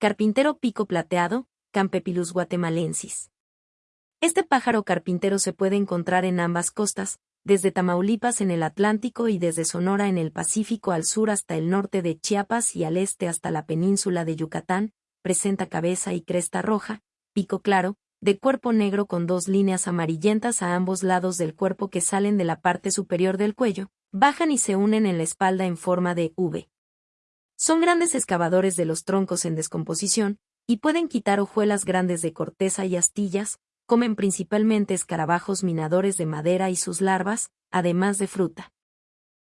Carpintero pico plateado, Campepilus guatemalensis. Este pájaro carpintero se puede encontrar en ambas costas, desde Tamaulipas en el Atlántico y desde Sonora en el Pacífico al sur hasta el norte de Chiapas y al este hasta la península de Yucatán, presenta cabeza y cresta roja, pico claro, de cuerpo negro con dos líneas amarillentas a ambos lados del cuerpo que salen de la parte superior del cuello, bajan y se unen en la espalda en forma de V. Son grandes excavadores de los troncos en descomposición, y pueden quitar hojuelas grandes de corteza y astillas, comen principalmente escarabajos minadores de madera y sus larvas, además de fruta.